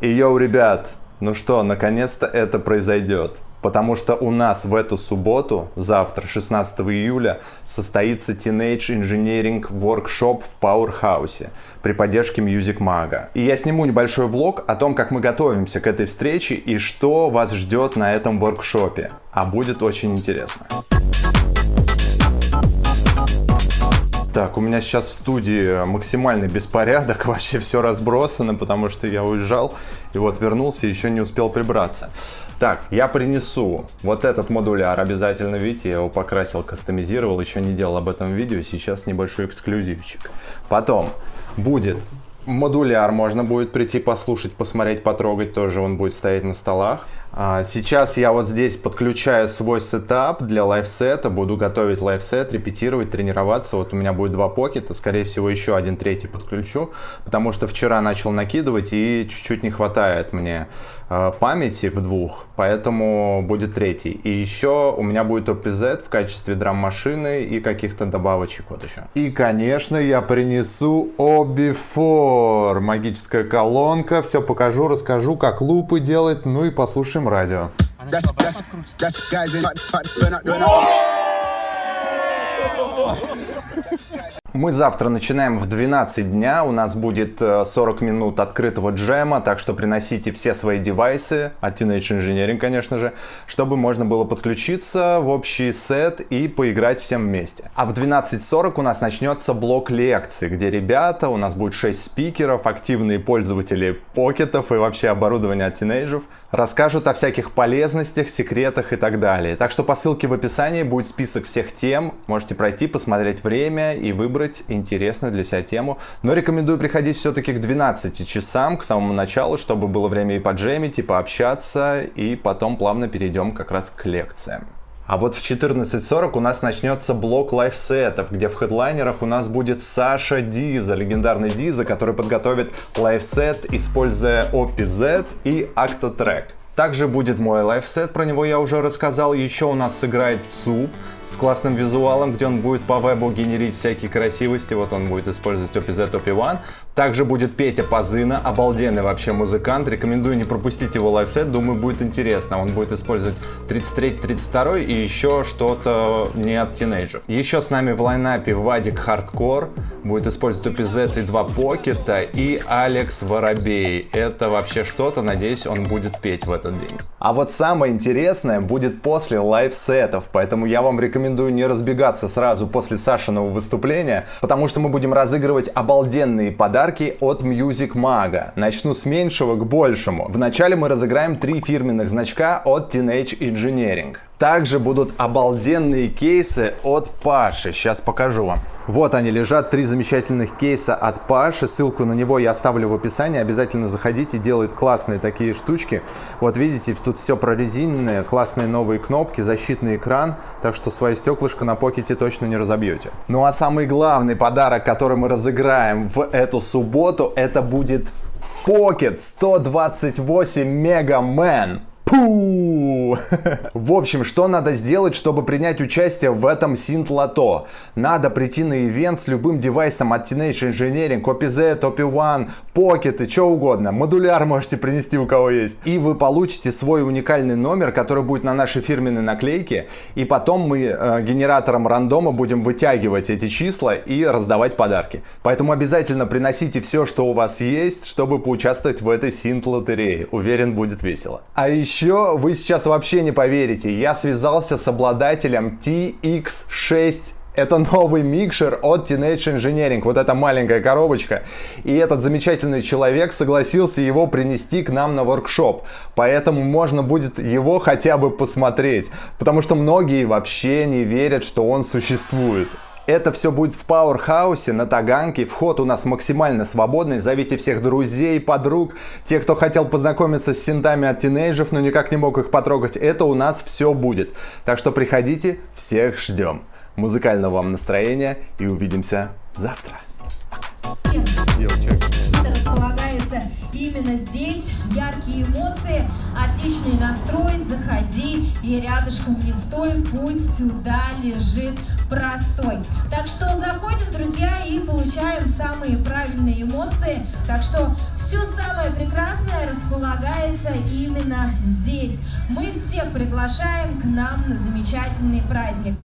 И йоу, ребят, ну что, наконец-то это произойдет. Потому что у нас в эту субботу, завтра, 16 июля, состоится Teenage Engineering Workshop в Powerhouse при поддержке Music Mag. И я сниму небольшой влог о том, как мы готовимся к этой встрече и что вас ждет на этом воркшопе. А будет очень интересно. Так, у меня сейчас в студии максимальный беспорядок, вообще все разбросано, потому что я уезжал и вот вернулся еще не успел прибраться. Так, я принесу вот этот модуляр обязательно, видите, я его покрасил, кастомизировал, еще не делал об этом видео, сейчас небольшой эксклюзивчик. Потом будет модуляр, можно будет прийти послушать, посмотреть, потрогать, тоже он будет стоять на столах. А, сейчас я вот здесь подключаю свой сетап для live set а, буду готовить live set, репетировать, тренироваться. Вот у меня будет два pocket а, скорее всего еще один третий подключу, потому что вчера начал накидывать и чуть-чуть не хватает мне а, памяти в двух, поэтому будет третий. И еще у меня будет OPZ в качестве драм-машины и каких-то добавочек вот еще. И, конечно, я принесу Obifor, магическая колонка, все покажу, расскажу, как лупы делать, ну и послушаем слушаем радио. Мы завтра начинаем в 12 дня, у нас будет 40 э, минут открытого джема, так что приносите все свои девайсы, от Teenage Engineering, конечно же, чтобы можно было подключиться в общий сет и поиграть всем вместе. А в 12.40 у нас начнется блок лекций, где ребята, у нас будет 6 спикеров, активные пользователи покетов и вообще оборудования от тинейджев, расскажут о всяких полезностях, секретах и так далее. Так что по ссылке в описании будет список всех тем, можете пройти, посмотреть время и выбрать выбрать интересную для себя тему. Но рекомендую приходить все-таки к 12 часам, к самому началу, чтобы было время и поджемить, и пообщаться, и потом плавно перейдем как раз к лекциям. А вот в 14.40 у нас начнется блок лайфсетов, где в хедлайнерах у нас будет Саша Диза, легендарный Диза, который подготовит лайфсет, используя OPZ и Octatrack. Также будет мой лайфсет, про него я уже рассказал. Еще у нас сыграет ЦУП, с классным визуалом, где он будет по вебу генерить всякие красивости. Вот он будет использовать OPZ OP1. Также будет Петя Пазына, обалденный вообще музыкант. Рекомендую не пропустить его лайфсет, думаю, будет интересно. Он будет использовать 33-32 и еще что-то не от тинейджеров. Еще с нами в лайнапе Вадик Хардкор, будет использовать OPZ и 2 покета и Алекс Воробей. Это вообще что-то, надеюсь, он будет петь в этот день. А вот самое интересное будет после лайфсетов, поэтому я вам рекомендую не разбегаться сразу после Сашиного выступления, потому что мы будем разыгрывать обалденные подарки от Music Mag. Начну с меньшего к большему. Вначале мы разыграем три фирменных значка от Teenage Engineering. Также будут обалденные кейсы от Паши. Сейчас покажу вам. Вот они лежат, три замечательных кейса от Паши. Ссылку на него я оставлю в описании. Обязательно заходите, делает классные такие штучки. Вот видите, тут все прорезиненное, классные новые кнопки, защитный экран. Так что свое стеклышко на покете точно не разобьете. Ну а самый главный подарок, который мы разыграем в эту субботу, это будет Pocket 128 Mega Man. В общем, что надо сделать, чтобы принять участие в этом синт-лото? Надо прийти на ивент с любым девайсом от Teenage Engineering, OPZ, OP1, Pocket и что угодно. Модуляр можете принести у кого есть. И вы получите свой уникальный номер, который будет на нашей фирменной наклейке. И потом мы э, генератором рандома будем вытягивать эти числа и раздавать подарки. Поэтому обязательно приносите все, что у вас есть, чтобы поучаствовать в этой синт-лотерее. Уверен, будет весело. А еще вы сейчас вообще не поверите, я связался с обладателем TX6 это новый микшер от Teenage Engineering, вот эта маленькая коробочка. И этот замечательный человек согласился его принести к нам на воркшоп. Поэтому можно будет его хотя бы посмотреть. Потому что многие вообще не верят, что он существует. Это все будет в Пауэрхаусе на Таганке. Вход у нас максимально свободный. Зовите всех друзей, подруг, те, кто хотел познакомиться с синтами от тинейджеров, но никак не мог их потрогать. Это у нас все будет. Так что приходите, всех ждем. Музыкального вам настроения и увидимся завтра. располагается именно здесь. Яркие эмоции, отличный настрой. И рядышком не стой. Путь сюда лежит простой. Так что заходим, друзья, и получаем самые правильные эмоции. Так что все самое прекрасное располагается именно здесь. Мы всех приглашаем к нам на замечательный праздник.